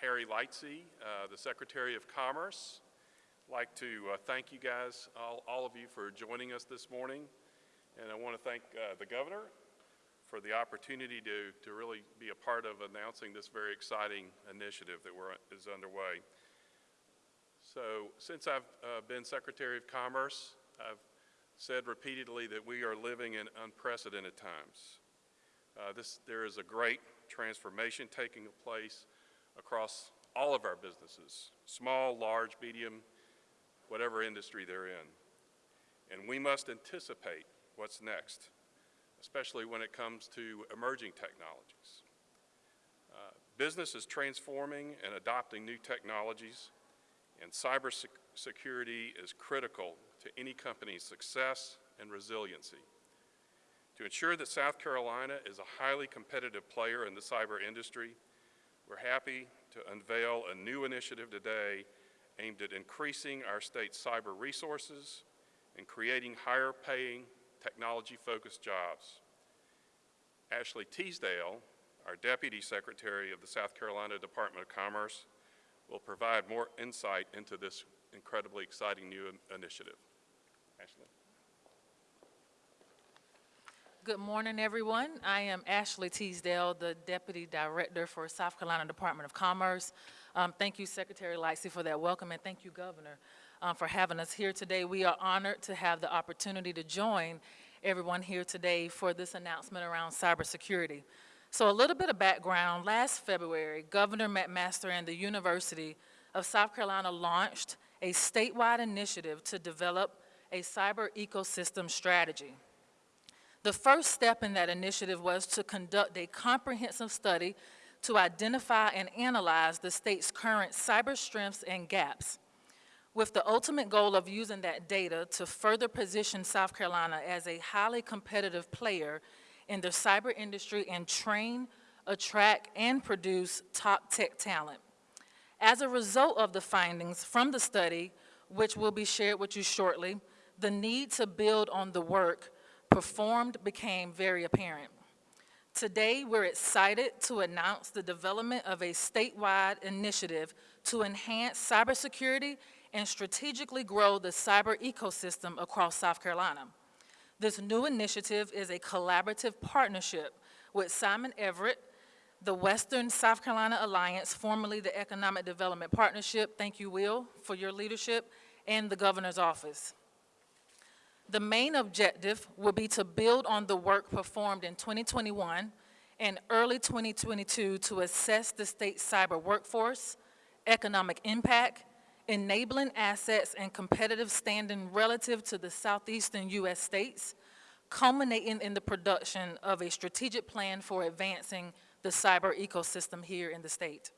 Harry Lightsey, uh, the Secretary of Commerce. I'd like to uh, thank you guys, all, all of you, for joining us this morning. And I want to thank uh, the governor for the opportunity to, to really be a part of announcing this very exciting initiative that we're, is underway. So since I've uh, been Secretary of Commerce, I've said repeatedly that we are living in unprecedented times. Uh, this, there is a great transformation taking place across all of our businesses, small, large, medium, whatever industry they're in. And we must anticipate what's next, especially when it comes to emerging technologies. Uh, business is transforming and adopting new technologies, and cybersecurity is critical to any company's success and resiliency. To ensure that South Carolina is a highly competitive player in the cyber industry, we're happy to unveil a new initiative today aimed at increasing our state's cyber resources and creating higher paying technology-focused jobs. Ashley Teasdale, our Deputy Secretary of the South Carolina Department of Commerce, will provide more insight into this incredibly exciting new initiative. Ashley. Good morning, everyone. I am Ashley Teasdale, the Deputy Director for South Carolina Department of Commerce. Um, thank you, Secretary Lightsey, for that welcome, and thank you, Governor, um, for having us here today. We are honored to have the opportunity to join everyone here today for this announcement around cybersecurity. So a little bit of background. Last February, Governor McMaster and the University of South Carolina launched a statewide initiative to develop a cyber ecosystem strategy. The first step in that initiative was to conduct a comprehensive study to identify and analyze the state's current cyber strengths and gaps, with the ultimate goal of using that data to further position South Carolina as a highly competitive player in the cyber industry and train, attract, and produce top tech talent. As a result of the findings from the study, which will be shared with you shortly, the need to build on the work performed became very apparent. Today, we're excited to announce the development of a statewide initiative to enhance cybersecurity and strategically grow the cyber ecosystem across South Carolina. This new initiative is a collaborative partnership with Simon Everett, the Western South Carolina Alliance, formerly the Economic Development Partnership, thank you, Will, for your leadership, and the Governor's Office. The main objective will be to build on the work performed in 2021 and early 2022 to assess the state's cyber workforce, economic impact, enabling assets and competitive standing relative to the southeastern U.S. states, culminating in the production of a strategic plan for advancing the cyber ecosystem here in the state.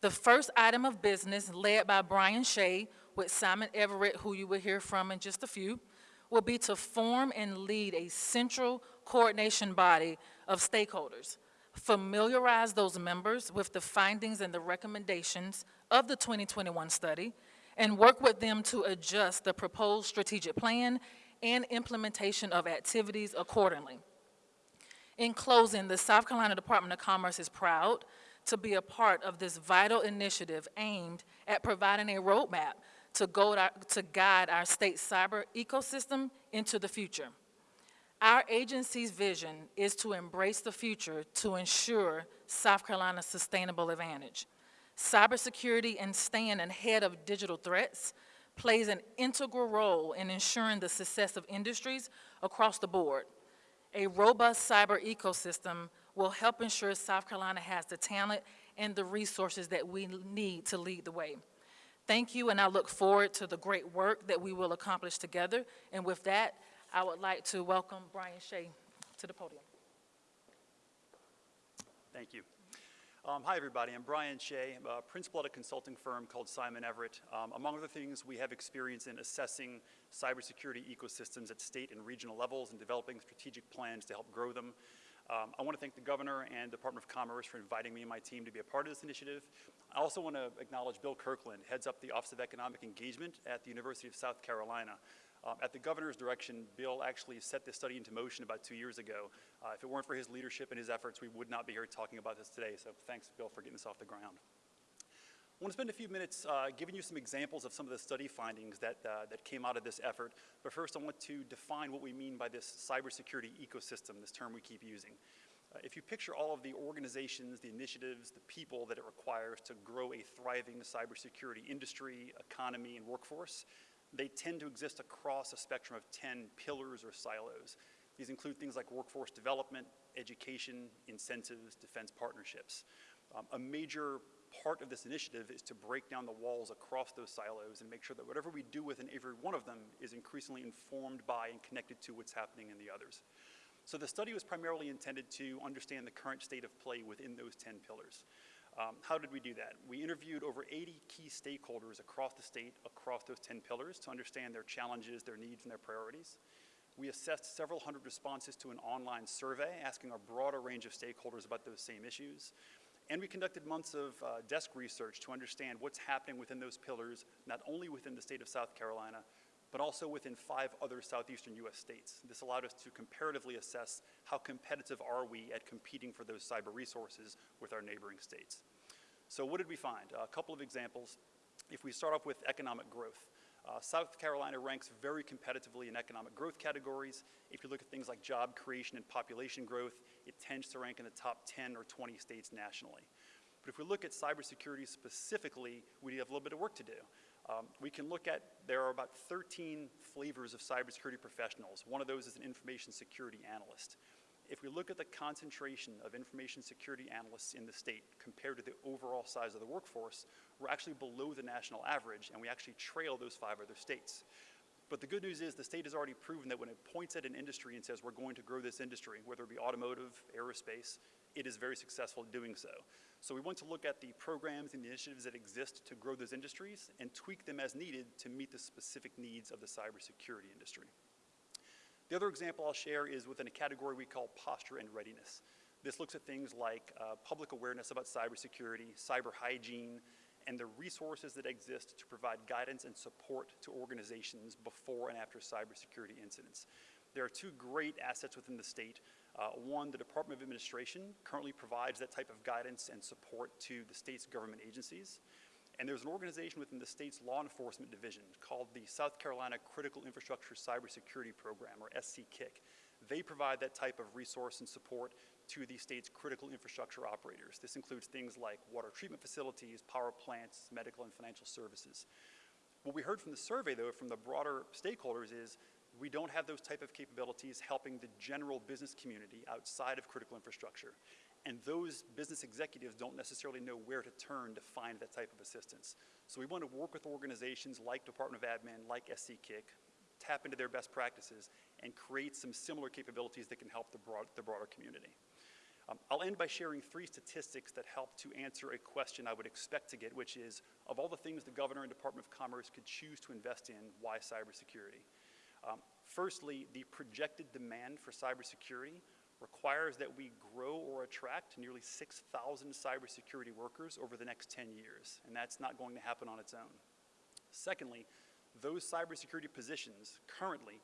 The first item of business, led by Brian Shea with Simon Everett, who you will hear from in just a few, will be to form and lead a central coordination body of stakeholders, familiarize those members with the findings and the recommendations of the 2021 study, and work with them to adjust the proposed strategic plan and implementation of activities accordingly. In closing, the South Carolina Department of Commerce is proud to be a part of this vital initiative aimed at providing a roadmap to, our, to guide our state cyber ecosystem into the future. Our agency's vision is to embrace the future to ensure South Carolina's sustainable advantage. Cybersecurity and staying ahead of digital threats plays an integral role in ensuring the success of industries across the board. A robust cyber ecosystem will help ensure South Carolina has the talent and the resources that we need to lead the way. Thank you, and I look forward to the great work that we will accomplish together. And with that, I would like to welcome Brian Shea to the podium. Thank you. Um, hi, everybody. I'm Brian Shea, I'm a principal at a consulting firm called Simon Everett. Um, among other things, we have experience in assessing cybersecurity ecosystems at state and regional levels and developing strategic plans to help grow them. Um, I want to thank the Governor and Department of Commerce for inviting me and my team to be a part of this initiative. I also want to acknowledge Bill Kirkland, heads up the Office of Economic Engagement at the University of South Carolina. Um, at the governor's direction, Bill actually set this study into motion about two years ago. Uh, if it weren't for his leadership and his efforts, we would not be here talking about this today. So thanks, Bill, for getting this off the ground. I want to spend a few minutes uh, giving you some examples of some of the study findings that, uh, that came out of this effort. But first, I want to define what we mean by this cybersecurity ecosystem, this term we keep using. If you picture all of the organizations, the initiatives, the people that it requires to grow a thriving cybersecurity industry, economy, and workforce, they tend to exist across a spectrum of 10 pillars or silos. These include things like workforce development, education, incentives, defense partnerships. Um, a major part of this initiative is to break down the walls across those silos and make sure that whatever we do within every one of them is increasingly informed by and connected to what's happening in the others. So the study was primarily intended to understand the current state of play within those 10 pillars. Um, how did we do that? We interviewed over 80 key stakeholders across the state, across those 10 pillars, to understand their challenges, their needs, and their priorities. We assessed several hundred responses to an online survey asking a broader range of stakeholders about those same issues. And we conducted months of uh, desk research to understand what's happening within those pillars, not only within the state of South Carolina, but also within five other southeastern U.S. states. This allowed us to comparatively assess how competitive are we at competing for those cyber resources with our neighboring states. So what did we find? a couple of examples. If we start off with economic growth, uh, South Carolina ranks very competitively in economic growth categories. If you look at things like job creation and population growth, it tends to rank in the top 10 or 20 states nationally. But if we look at cybersecurity specifically, we have a little bit of work to do. Um, we can look at, there are about 13 flavors of cybersecurity professionals. One of those is an information security analyst. If we look at the concentration of information security analysts in the state compared to the overall size of the workforce, we're actually below the national average, and we actually trail those five other states. But the good news is the state has already proven that when it points at an industry and says we're going to grow this industry, whether it be automotive, aerospace, it is very successful doing so. So we want to look at the programs and the initiatives that exist to grow those industries and tweak them as needed to meet the specific needs of the cybersecurity industry. The other example I'll share is within a category we call posture and readiness. This looks at things like uh, public awareness about cybersecurity, cyber hygiene, and the resources that exist to provide guidance and support to organizations before and after cybersecurity incidents. There are two great assets within the state. Uh, one, the Department of Administration currently provides that type of guidance and support to the state's government agencies. And there's an organization within the state's law enforcement division called the South Carolina Critical Infrastructure Cybersecurity Program, or SCCIC. They provide that type of resource and support to the state's critical infrastructure operators. This includes things like water treatment facilities, power plants, medical and financial services. What we heard from the survey, though, from the broader stakeholders is we don't have those type of capabilities helping the general business community outside of critical infrastructure. And those business executives don't necessarily know where to turn to find that type of assistance. So we want to work with organizations like Department of Admin, like SCCIC, tap into their best practices, and create some similar capabilities that can help the, broad, the broader community. Um, I'll end by sharing three statistics that help to answer a question I would expect to get, which is, of all the things the governor and Department of Commerce could choose to invest in, why cybersecurity? Um, firstly, the projected demand for cybersecurity requires that we grow or attract nearly 6,000 cybersecurity workers over the next 10 years, and that's not going to happen on its own. Secondly, those cybersecurity positions currently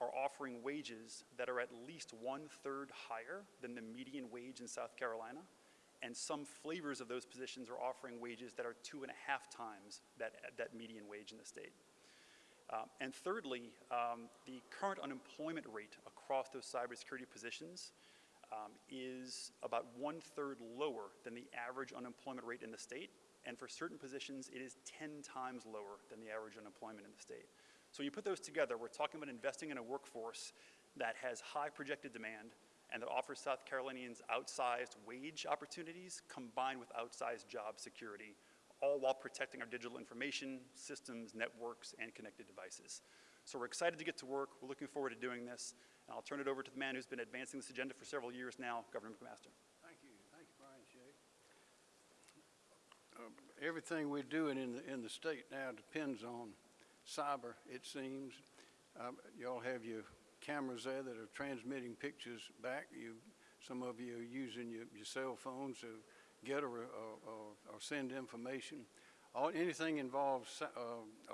are offering wages that are at least one-third higher than the median wage in South Carolina, and some flavors of those positions are offering wages that are two and a half times that, that median wage in the state. Um, and thirdly, um, the current unemployment rate across those cybersecurity positions um, is about one-third lower than the average unemployment rate in the state, and for certain positions, it is 10 times lower than the average unemployment in the state. So when you put those together, we're talking about investing in a workforce that has high projected demand and that offers South Carolinians outsized wage opportunities combined with outsized job security all while protecting our digital information, systems, networks, and connected devices. So we're excited to get to work. We're looking forward to doing this. And I'll turn it over to the man who's been advancing this agenda for several years now, Governor McMaster. Thank you. Thank you, Brian Shea. Um, Everything we're doing in the, in the state now depends on cyber, it seems. Um, Y'all have your cameras there that are transmitting pictures back. You, some of you are using your, your cell phones to get or, or, or- send information. All, anything involves uh,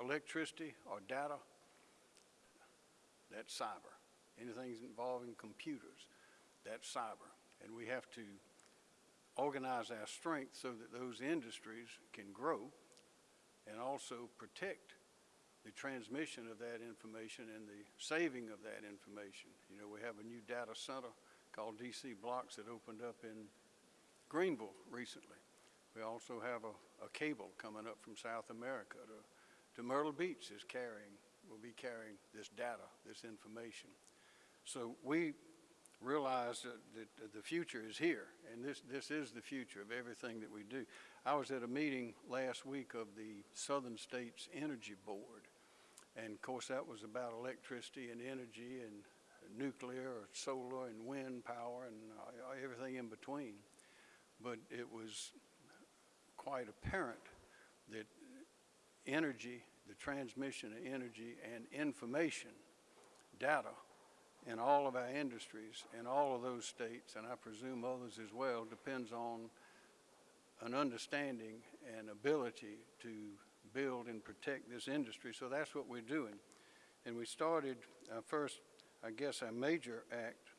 electricity or data, that's cyber. Anything involving computers, that's cyber. And we have to organize our strength so that those industries can grow and also protect the transmission of that information and the saving of that information. You know, we have a new data center called DC BLOX that opened up in Greenville recently. We also have a, a cable coming up from South America to, to Myrtle Beach is carrying, will be carrying this data, this information. So we realize that, that the future is here, and this, this is the future of everything that we do. I was at a meeting last week of the Southern States Energy Board, and of course, that was about electricity and energy and nuclear or solar and wind power and uh, everything in between. But it was quite apparent that energy, the transmission of energy and information, data, in all of our industries in all of those states, and I presume others as well, depends on an understanding and ability to build and protect this industry. So that's what we're doing. And we started, our first, I guess, our major act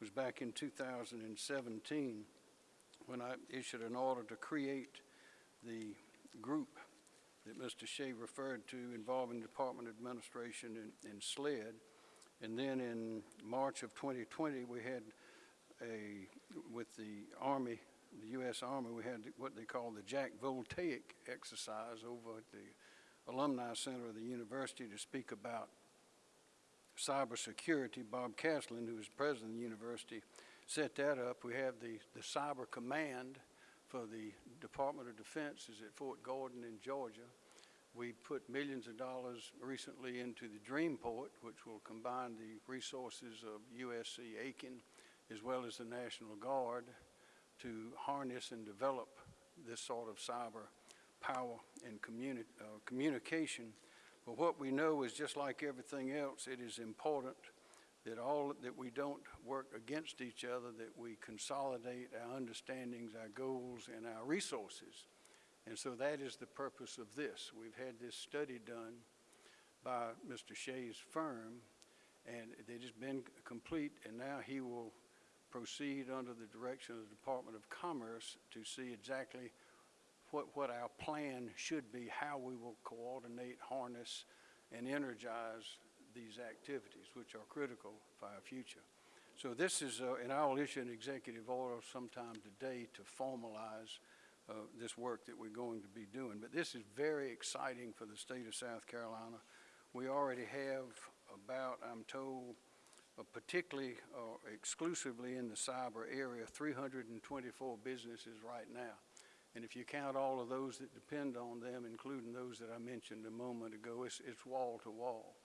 was back in 2017 when I issued an order to create the group that Mr. Shea referred to involving Department Administration and, and SLED. And then in March of 2020, we had a, with the Army, the U.S. Army, we had what they call the Jack Voltaic exercise over at the Alumni Center of the university to speak about cybersecurity. Bob Caslen, who was president of the university, set that up. We have the, the Cyber Command for the Department of Defense is at Fort Gordon in Georgia. We put millions of dollars recently into the Dreamport, which will combine the resources of USC Aiken as well as the National Guard to harness and develop this sort of cyber power and communi uh, communication. But what we know is just like everything else, it is important that all that we don't work against each other, that we consolidate our understandings, our goals, and our resources. And so that is the purpose of this. We've had this study done by Mr. Shea's firm, and it has been complete, and now he will proceed under the direction of the Department of Commerce to see exactly what, what our plan should be, how we will coordinate, harness, and energize these activities, which are critical for our future. So this is, uh, and I'll issue an executive order sometime today to formalize uh, this work that we're going to be doing. But this is very exciting for the state of South Carolina. We already have about, I'm told, uh, particularly or exclusively in the cyber area, 324 businesses right now. And if you count all of those that depend on them, including those that I mentioned a moment ago, it's, it's wall to wall.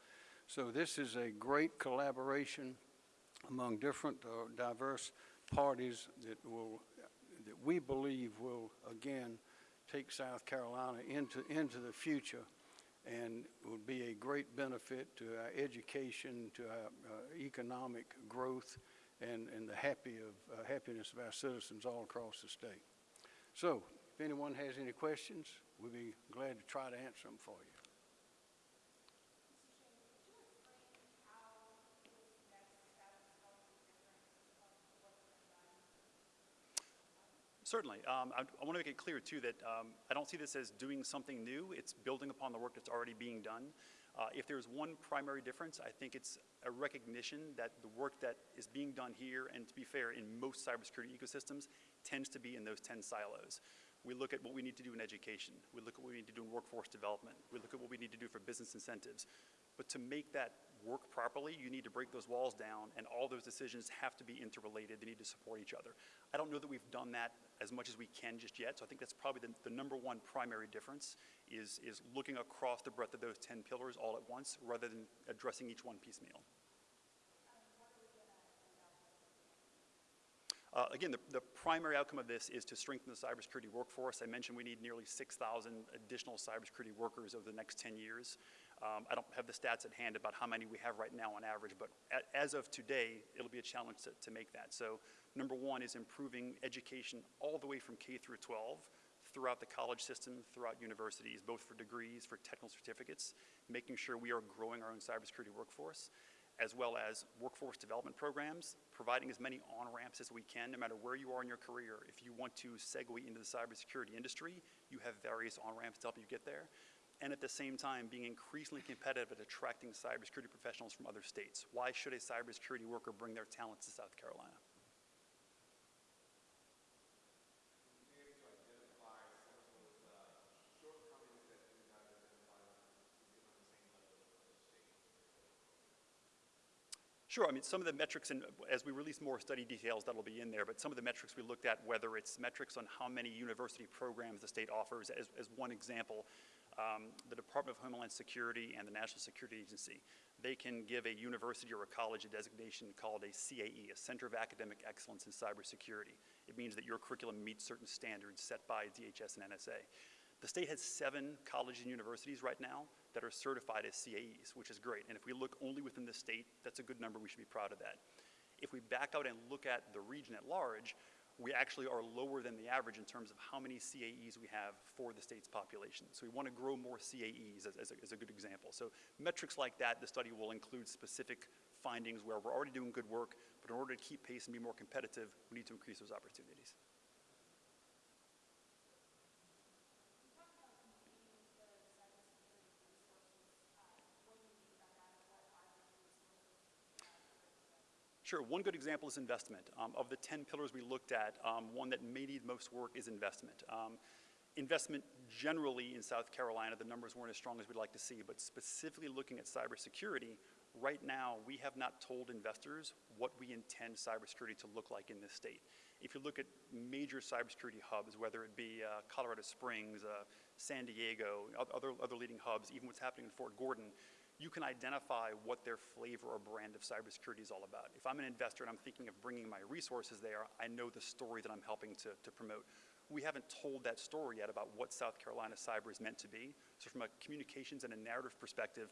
So this is a great collaboration among different uh, diverse parties that will that we believe will again take South Carolina into into the future and would be a great benefit to our education, to our uh, economic growth, and, and the happy of, uh, happiness of our citizens all across the state. So, if anyone has any questions, we'd be glad to try to answer them for you. Certainly. Um, I, I want to make it clear, too, that um, I don't see this as doing something new. It's building upon the work that's already being done. Uh, if there's one primary difference, I think it's a recognition that the work that is being done here, and to be fair, in most cybersecurity ecosystems, tends to be in those 10 silos. We look at what we need to do in education. We look at what we need to do in workforce development. We look at what we need to do for business incentives. But to make that work properly, you need to break those walls down, and all those decisions have to be interrelated. They need to support each other. I don't know that we've done that as much as we can just yet, so I think that's probably the, the number one primary difference is, is looking across the breadth of those 10 pillars all at once rather than addressing each one piecemeal. Uh, again, the, the, primary outcome of this is to strengthen the cybersecurity workforce. I mentioned we need nearly 6,000 additional cybersecurity workers over the next 10 years. Um, I don't have the stats at hand about how many we have right now on average, but as of today, it'll be a challenge to, to make that. So number one is improving education all the way from K through 12 throughout the college system, throughout universities, both for degrees, for technical certificates, making sure we are growing our own cybersecurity workforce. as well as workforce development programs, providing as many on-ramps as we can, no matter where you are in your career. If you want to segue into the cybersecurity industry, you have various on-ramps to help you get there. And at the same time, being increasingly competitive at attracting cybersecurity professionals from other states. Why should a cybersecurity worker bring their talents to South Carolina? Sure, I mean, some of the metrics, and as we release more study details, that'll be in there, but some of the metrics we looked at, whether it's metrics on how many university programs the state offers, as, as one example, um, the Department of Homeland Security and the National Security Agency, they can give a university or a college a designation called a CAE, a Center of Academic Excellence in Cybersecurity. It means that your curriculum meets certain standards set by DHS and NSA. The state has seven colleges and universities right now that are certified as CAEs, which is great. And if we look only within the state, that's a good number. We should be proud of that. If we back out and look at the region at large, we actually are lower than the average in terms of how many CAEs we have for the state's population. So we want to grow more CAEs as, as, a, as a good example. So metrics like that, the study will include specific findings where we're already doing good work, but in order to keep pace and be more competitive, we need to increase those opportunities. Sure, one good example is investment. Um, of the 10 pillars we looked at, um, one that may need most work is investment. Um, investment generally in South Carolina, the numbers weren't as strong as we'd like to see, but specifically looking at cybersecurity, right now we have not told investors what we intend cybersecurity to look like in this state. If you look at major cybersecurity hubs, whether it be uh, Colorado Springs, uh, San Diego, other, other leading hubs, even what's happening in Fort Gordon, you can identify what their flavor or brand of cybersecurity is all about. If I'm an investor and I'm thinking of bringing my resources there, I know the story that I'm helping to, to promote. We haven't told that story yet about what South Carolina cyber is meant to be. So from a communications and a narrative perspective,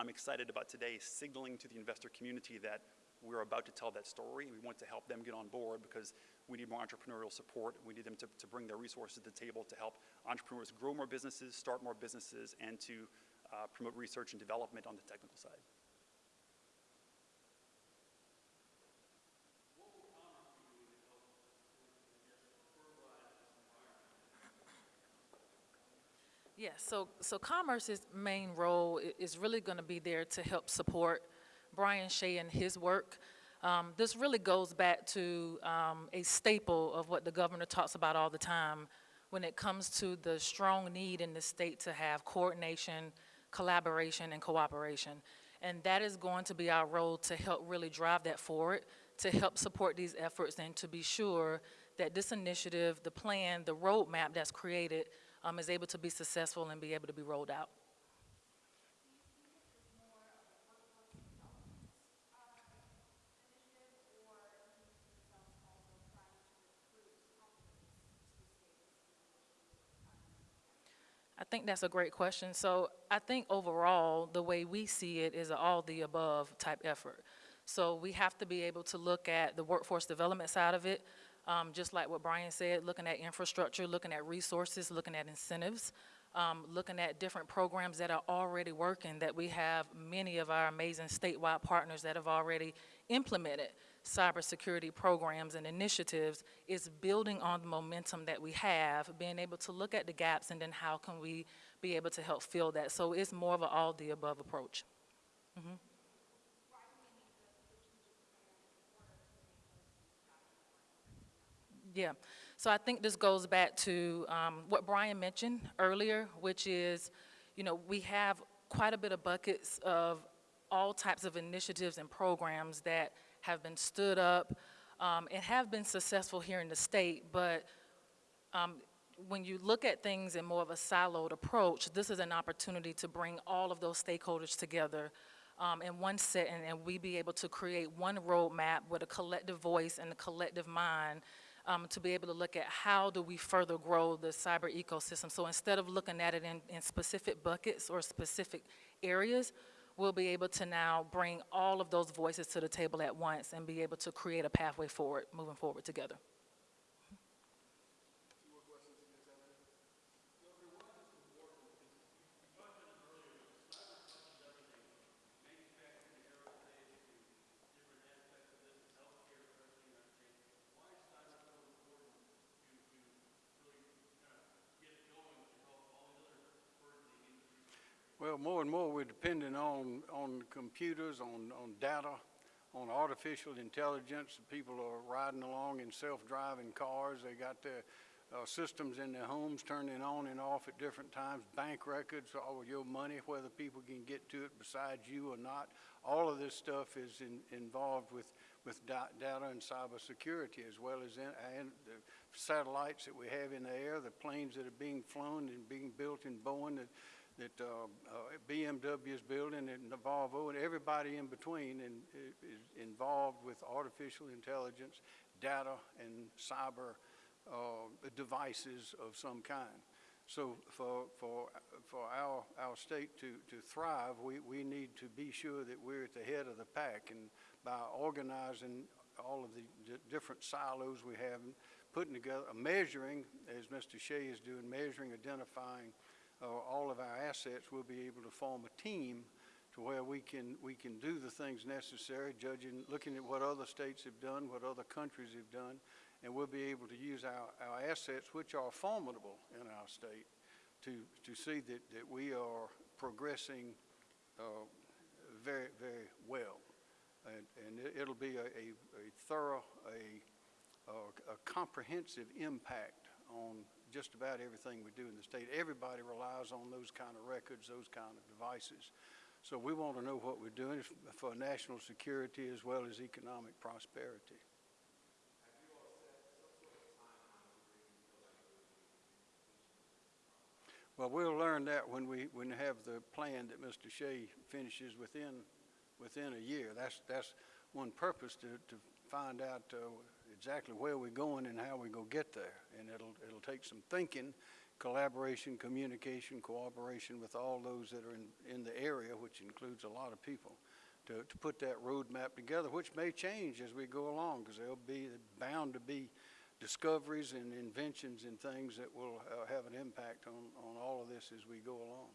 I'm excited about today signaling to the investor community that we're about to tell that story. We want to help them get on board because we need more entrepreneurial support. We need them to, to bring their resources to the table to help entrepreneurs grow more businesses, start more businesses, and to uh, promote research and development on the technical side. Yes, so, so Commerce's main role is really going to be there to help support Brian Shea and his work. Um, This really goes back to um, a staple of what the governor talks about all the time when it comes to the strong need in the state to have coordination, collaboration, and cooperation. And that is going to be our role to help really drive that forward, to help support these efforts, and to be sure that this initiative, the plan, the roadmap that's created um, is able to be successful and be able to be rolled out. Think that's a great question. So I think overall, the way we see it is an all-the-above type effort. So we have to be able to look at the workforce development side of it, um, just like what Brian said, looking at infrastructure, looking at resources, looking at incentives, um, looking at different programs that are already working, that we have many of our amazing statewide partners that have already implemented cybersecurity programs and initiatives is building on the momentum that we have, being able to look at the gaps and then how can we be able to help fill that. So it's more of an all-the-above approach. Yeah, so I think this goes back to um, what Brian mentioned earlier, which is, you know, we have quite a bit of buckets of all types of initiatives and programs that have been stood up um, and have been successful here in the state, but um, when you look at things in more of a siloed approach, this is an opportunity to bring all of those stakeholders together um, in one setting, and we be able to create one roadmap with a collective voice and a collective mind um, to be able to look at how do we further grow the cyber ecosystem. So instead of looking at it in, in specific buckets or specific areas, we'll be able to now bring all of those voices to the table at once and be able to create a pathway forward, moving forward together. Well, more and more, we're depending on, on computers, on, on data, on artificial intelligence. People are riding along in self-driving cars. They got their uh, systems in their homes turning on and off at different times. Bank records, all your money, whether people can get to it besides you or not. All of this stuff is in, involved with, with da- data and cybersecurity as well as in, and the satellites that we have in the air, the planes that are being flown and being built in Boeing that, that uh, uh, BMW is building and Volvo and everybody in between and, is involved with artificial intelligence, data, and cyber uh, devices of some kind. So for, for, for our, our state to, to thrive, we, we need to be sure that we're at the head of the pack. And by organizing all of the di- different silos we have, and putting together, a measuring, as Mr. Shea is doing, measuring, identifying uh, all of our assets, we'll be able to form a team to where we can, we can do the things necessary, judging, looking at what other states have done, what other countries have done, and we'll be able to use our, our assets, which are formidable in our state, to, to see that, that we are progressing uh, very, very well. And, and it- it'll be a, a a thorough, a, a comprehensive impact on just about everything we do in the state. Everybody relies on those kind of records, those kind of devices. So we want to know what we're doing for national security as well as economic prosperity. Well, we'll learn that when we, when have the plan that Mr. Shea finishes within, within a year. That's, that's one purpose to, to find out uh, exactly where we're going and how going to get there. And it'll, it'll take some thinking, collaboration, communication, cooperation with all those that are in, in the area, which includes a lot of people, to, to put that roadmap together, which may change as we go along, because there'll be bound to be discoveries and inventions and things that will uh, have an impact on, on all of this as we go along.